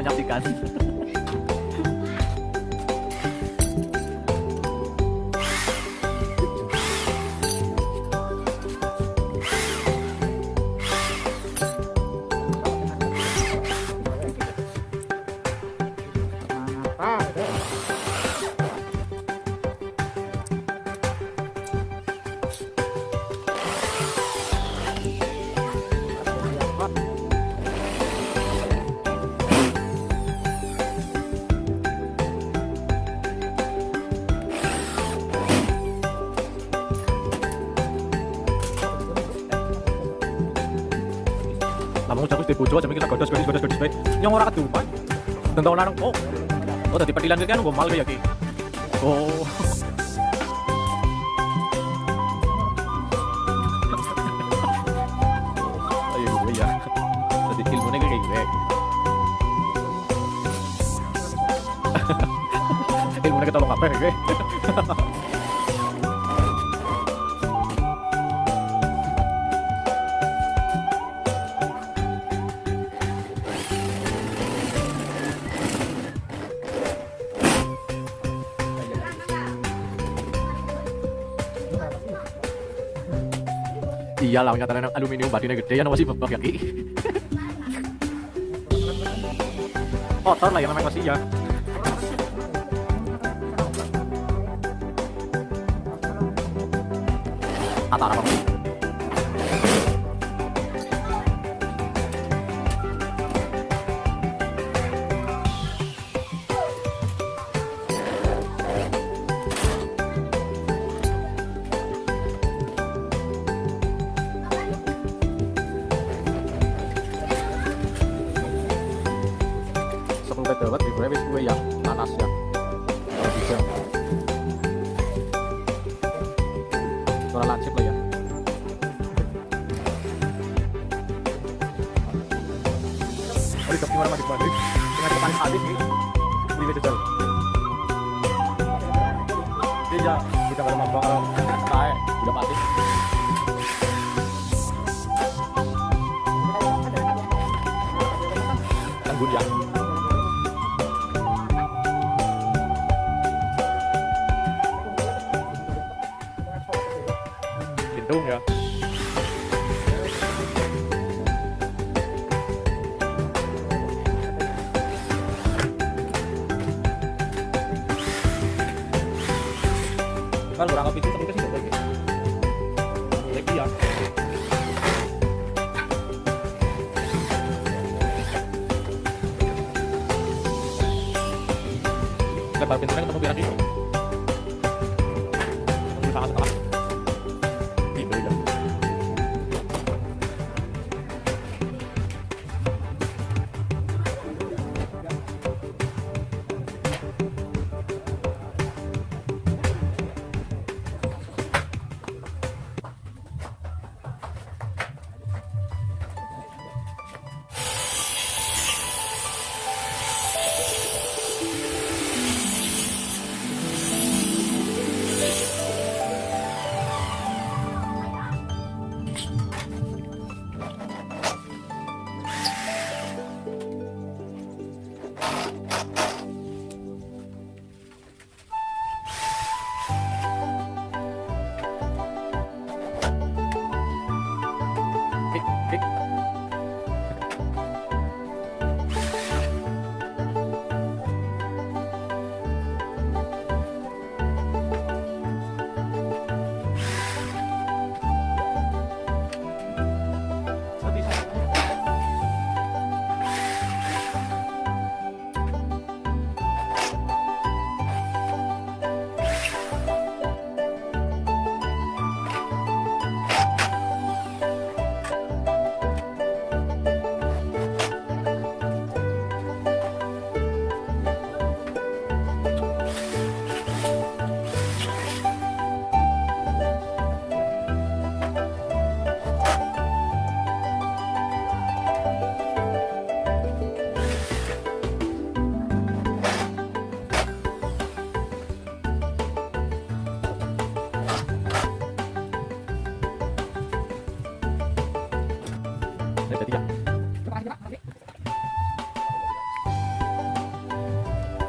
Menyaksikan. Lamun jago di bojo aja mikir godos godos godos godos bae. Yang ora kedupan. Tentang larang oh. Oh tadi petilan kan gue malu ya ki. Oh. Ayo gue ya. Tadi ilmunya ya gue. Iyalah nyatanya aluminium batinnya gede ya masih bebek ya ki. Kotor lah ya memang masih ya. Atara apa? Tadi tapi mana mandi mandi? Dengan habis nih. Beli jauh. Iya, kita kalau mau kayak udah mati. Tanggung ya.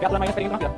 Kaya ako lang may experience lang,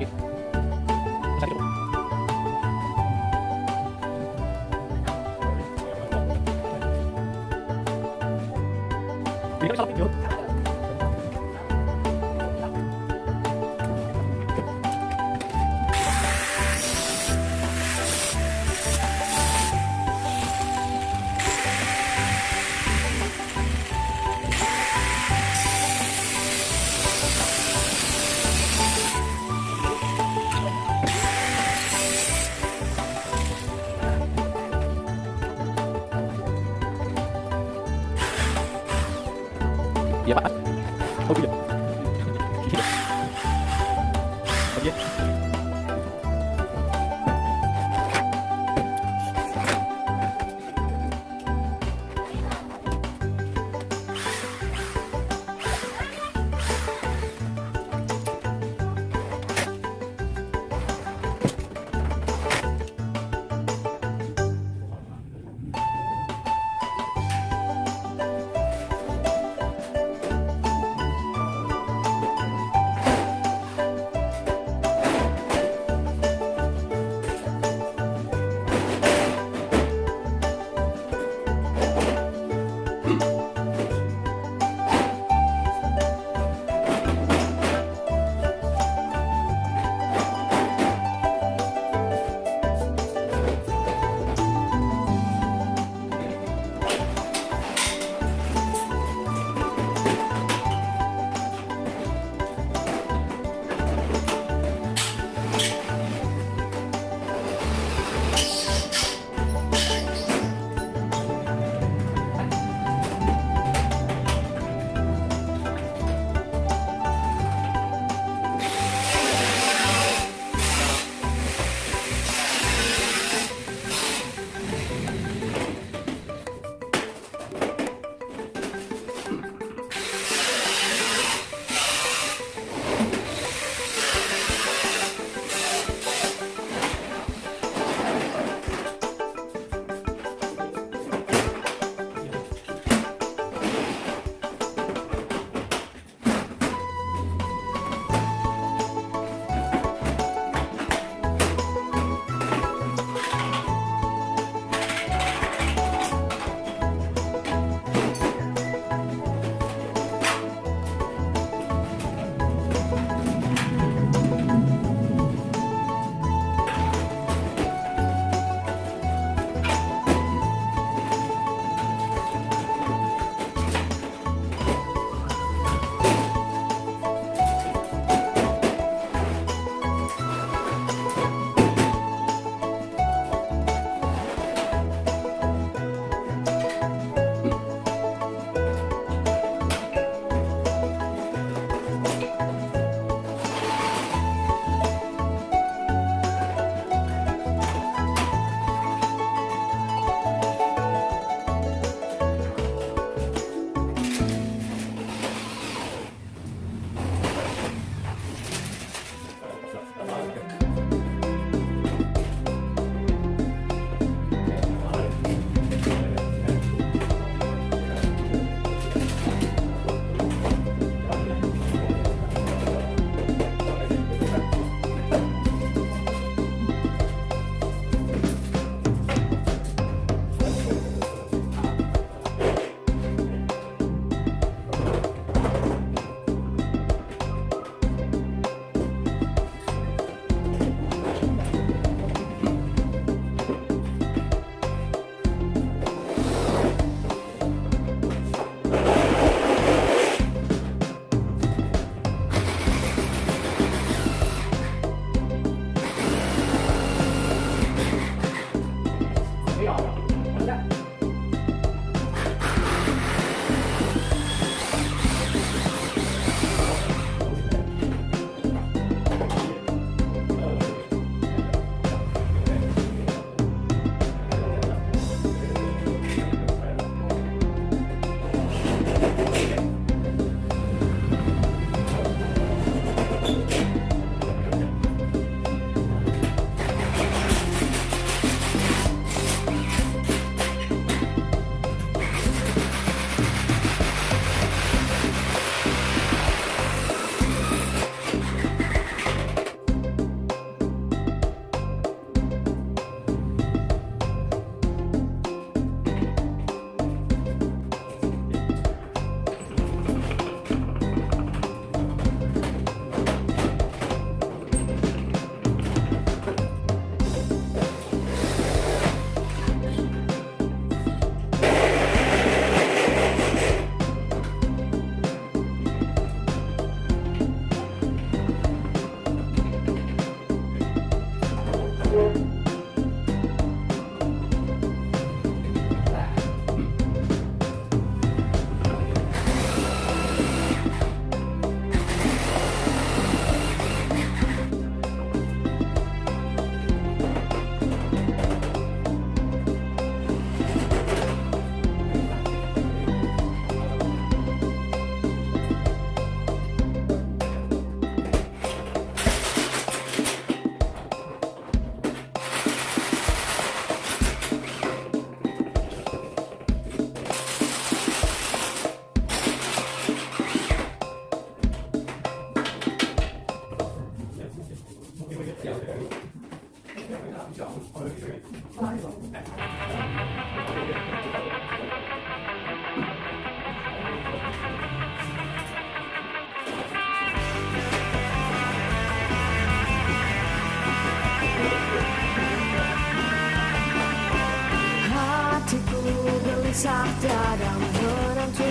tiada menentu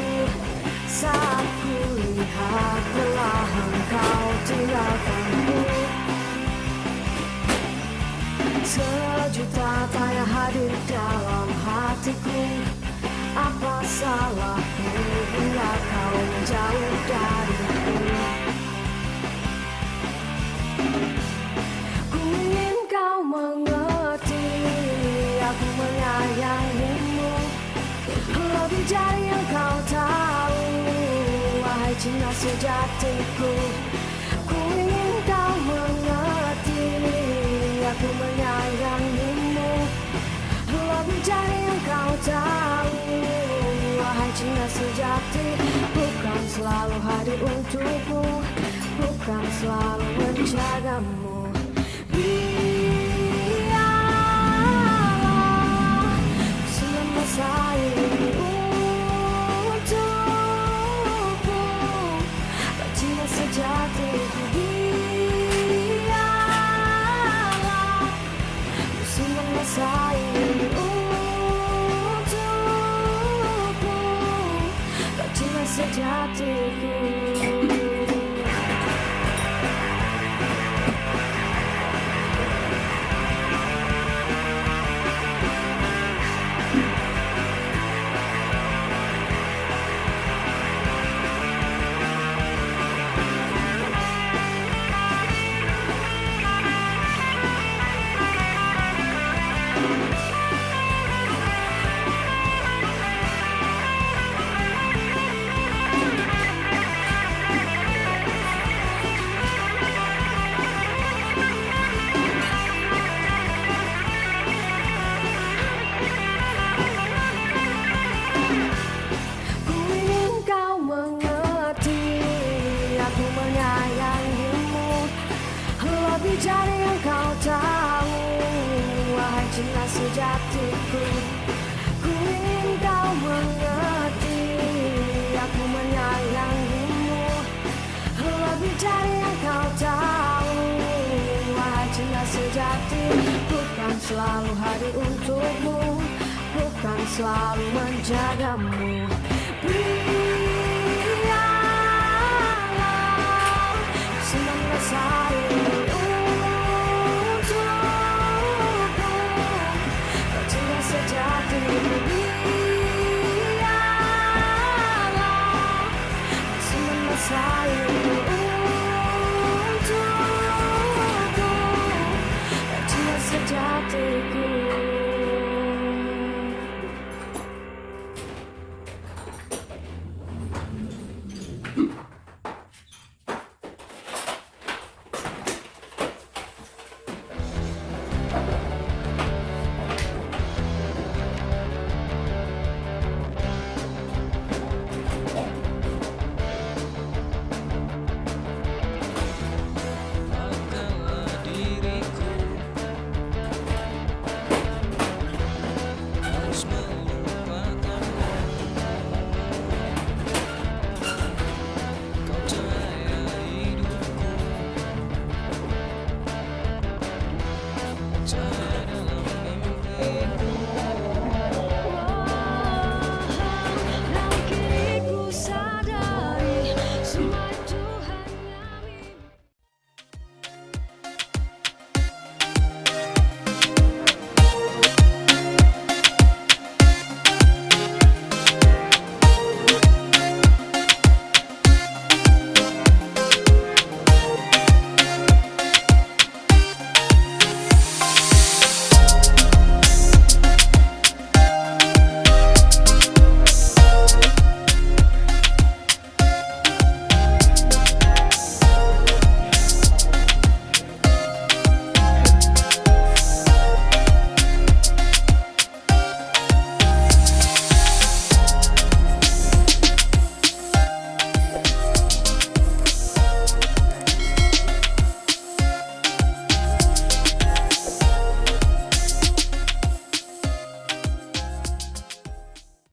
Saat ku lihat perlahan kau tinggalkanku Sejuta tanya hadir dalam hatiku. Apa salahku hingga kau menjauh dariku? Ku ingin kau mengerti Aku menyayangimu Lebih dari yang kau tahu Wahai cinta sejatiku. Ku ingin kau mengerti Aku menyayangimu. Lebih dari yang kau tahu Wahai cinta sejati Bukan selalu hadir untukmu Bukan selalu menjagamu. Biarlah Semua Dari yang kau tahu Wahai cinta sejatiku. Ku ingin kau mengerti Aku menyayangimu. Lebih yang kau tahu Wahai cinta sejati Bukan selalu hadir untukmu Bukan selalu menjagamu. Biarlah Senang sayang